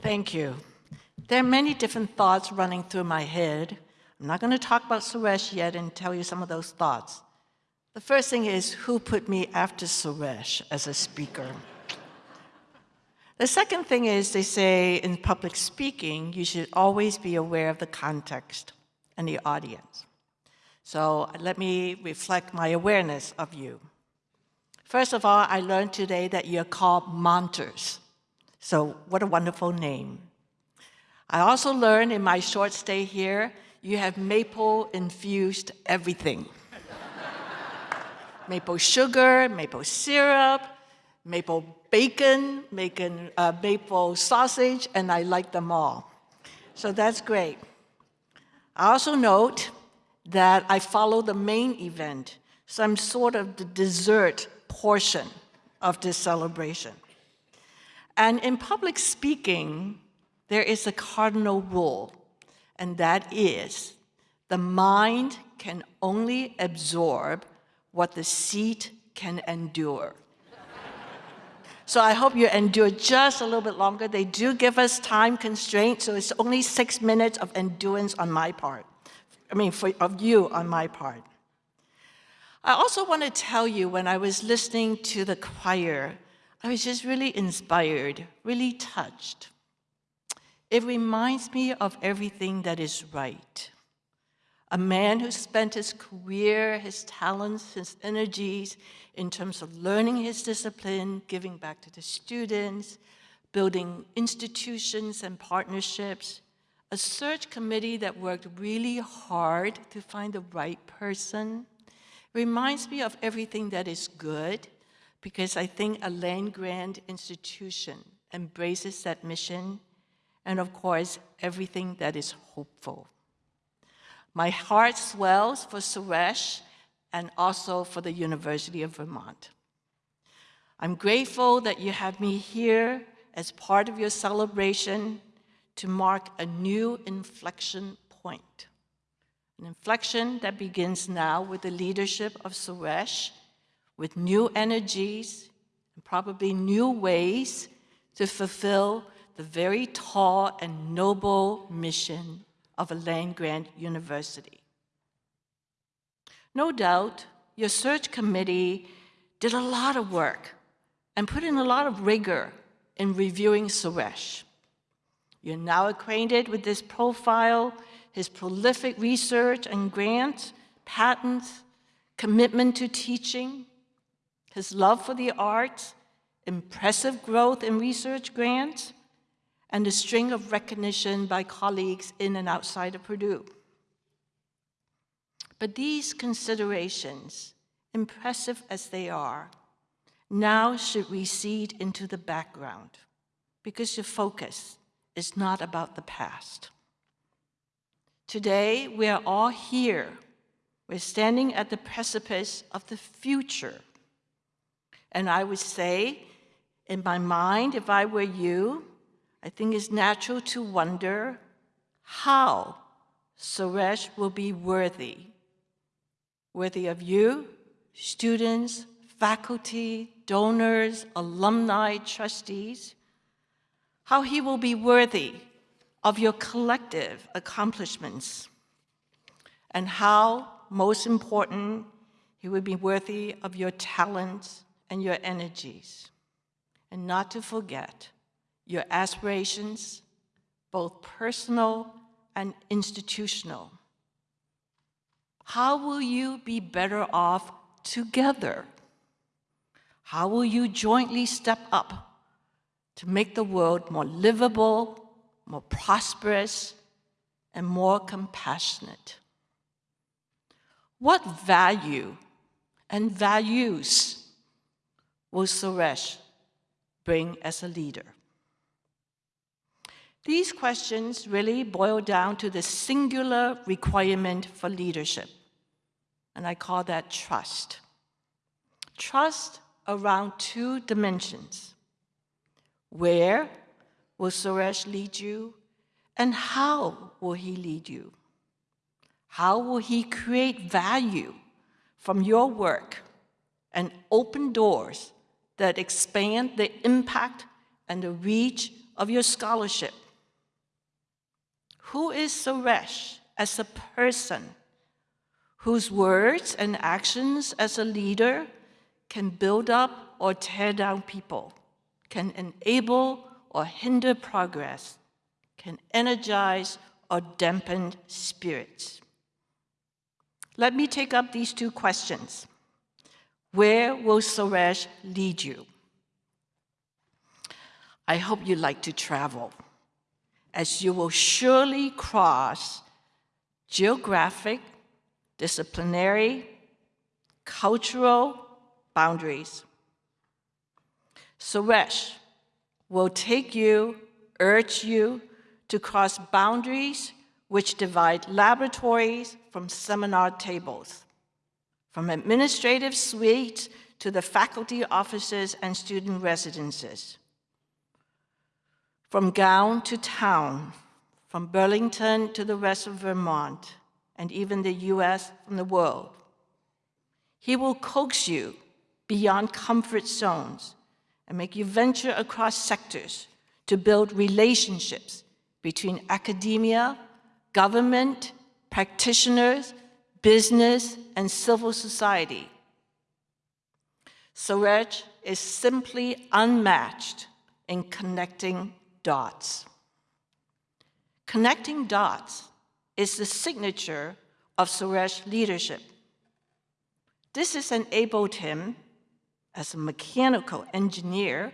Thank you. There are many different thoughts running through my head. I'm not going to talk about Suresh yet and tell you some of those thoughts. The first thing is who put me after Suresh as a speaker? The second thing is they say in public speaking, you should always be aware of the context and the audience. So let me reflect my awareness of you. First of all, I learned today that you're called Monters. So what a wonderful name. I also learned in my short stay here, you have maple infused everything. maple sugar, maple syrup, maple bacon, bacon uh, maple sausage, and I like them all. So that's great. I also note that I follow the main event, so I'm sort of the dessert portion of this celebration. And in public speaking, there is a cardinal rule, and that is the mind can only absorb what the seat can endure. so I hope you endure just a little bit longer. They do give us time constraints, so it's only six minutes of endurance on my part. I mean, for, of you on my part. I also want to tell you when I was listening to the choir I was just really inspired, really touched. It reminds me of everything that is right. A man who spent his career, his talents, his energies in terms of learning his discipline, giving back to the students, building institutions and partnerships, a search committee that worked really hard to find the right person, reminds me of everything that is good because I think a land-grant institution embraces that mission and of course, everything that is hopeful. My heart swells for Suresh and also for the University of Vermont. I'm grateful that you have me here as part of your celebration to mark a new inflection point. An inflection that begins now with the leadership of Suresh with new energies and probably new ways to fulfill the very tall and noble mission of a land-grant university. No doubt, your search committee did a lot of work and put in a lot of rigor in reviewing Suresh. You're now acquainted with this profile, his prolific research and grants, patents, commitment to teaching, his love for the arts, impressive growth in research grants, and a string of recognition by colleagues in and outside of Purdue. But these considerations, impressive as they are, now should recede into the background because your focus is not about the past. Today, we are all here. We're standing at the precipice of the future and I would say, in my mind, if I were you, I think it's natural to wonder how Suresh will be worthy. Worthy of you, students, faculty, donors, alumni, trustees. How he will be worthy of your collective accomplishments. And how, most important, he will be worthy of your talents and your energies. And not to forget your aspirations, both personal and institutional. How will you be better off together? How will you jointly step up to make the world more livable, more prosperous, and more compassionate? What value and values will Suresh bring as a leader? These questions really boil down to the singular requirement for leadership, and I call that trust. Trust around two dimensions. Where will Suresh lead you, and how will he lead you? How will he create value from your work and open doors that expand the impact and the reach of your scholarship. Who is Suresh as a person whose words and actions as a leader can build up or tear down people, can enable or hinder progress, can energize or dampen spirits? Let me take up these two questions. Where will Suresh lead you? I hope you like to travel, as you will surely cross geographic, disciplinary, cultural boundaries. Suresh will take you, urge you to cross boundaries which divide laboratories from seminar tables, from administrative suites to the faculty offices and student residences, from gown to town, from Burlington to the rest of Vermont, and even the US and the world. He will coax you beyond comfort zones and make you venture across sectors to build relationships between academia, government, practitioners, business, and civil society. Suresh is simply unmatched in connecting dots. Connecting dots is the signature of Suresh leadership. This has enabled him, as a mechanical engineer,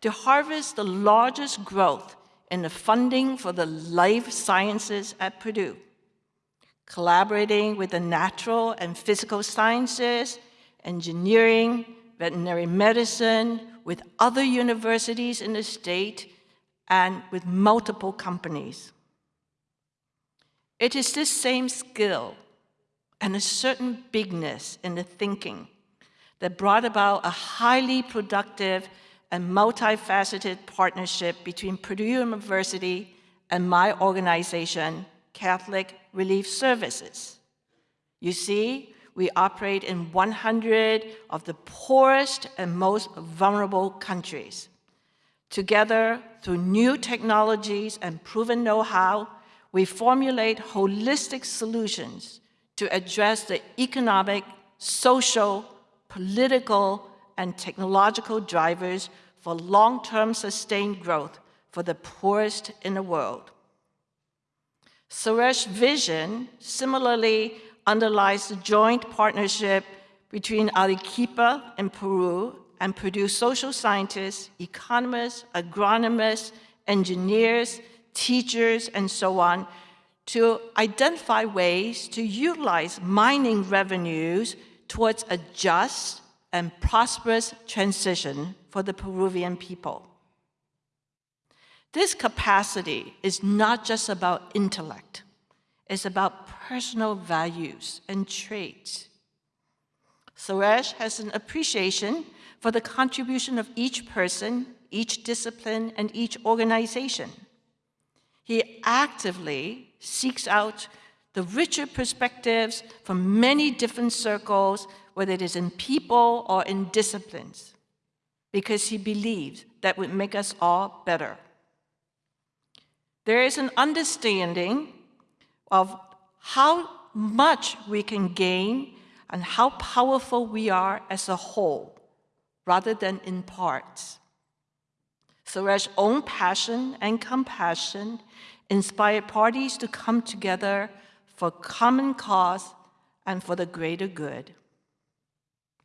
to harvest the largest growth in the funding for the life sciences at Purdue, collaborating with the natural and physical sciences, engineering, veterinary medicine, with other universities in the state, and with multiple companies. It is this same skill and a certain bigness in the thinking that brought about a highly productive and multifaceted partnership between Purdue University and my organization, Catholic Relief Services. You see, we operate in 100 of the poorest and most vulnerable countries. Together, through new technologies and proven know-how, we formulate holistic solutions to address the economic, social, political, and technological drivers for long-term sustained growth for the poorest in the world. Suresh's vision similarly underlies the joint partnership between Arequipa in Peru and Purdue social scientists, economists, agronomists, engineers, teachers, and so on, to identify ways to utilize mining revenues towards a just and prosperous transition for the Peruvian people. This capacity is not just about intellect, it's about personal values and traits. Suresh has an appreciation for the contribution of each person, each discipline, and each organization. He actively seeks out the richer perspectives from many different circles, whether it is in people or in disciplines, because he believes that would make us all better. There is an understanding of how much we can gain and how powerful we are as a whole rather than in parts. Suresh's own passion and compassion inspired parties to come together for common cause and for the greater good.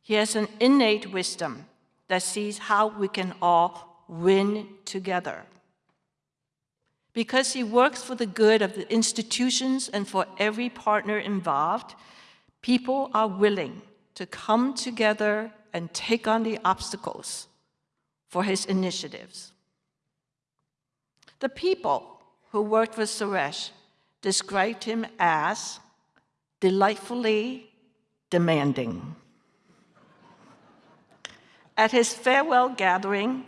He has an innate wisdom that sees how we can all win together. Because he works for the good of the institutions and for every partner involved, people are willing to come together and take on the obstacles for his initiatives. The people who worked with Suresh described him as delightfully demanding. At his farewell gathering,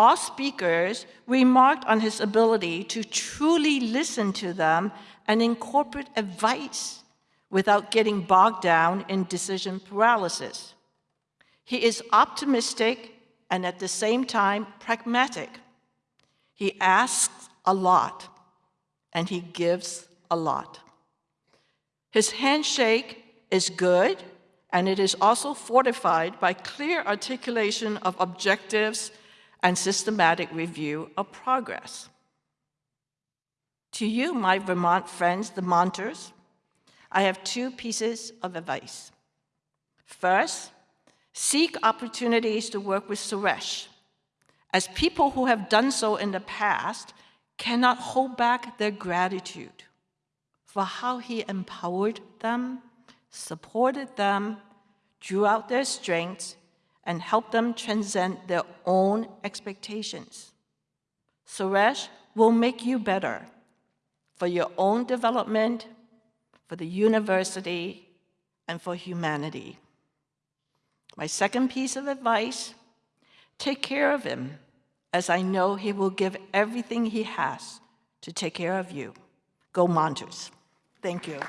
all speakers remarked on his ability to truly listen to them and incorporate advice without getting bogged down in decision paralysis. He is optimistic and at the same time pragmatic. He asks a lot, and he gives a lot. His handshake is good, and it is also fortified by clear articulation of objectives and systematic review of progress. To you, my Vermont friends, the Monters, I have two pieces of advice. First, seek opportunities to work with Suresh, as people who have done so in the past cannot hold back their gratitude for how he empowered them, supported them, drew out their strengths, and help them transcend their own expectations. Suresh will make you better for your own development, for the university, and for humanity. My second piece of advice, take care of him, as I know he will give everything he has to take care of you. Go Monsters. Thank you.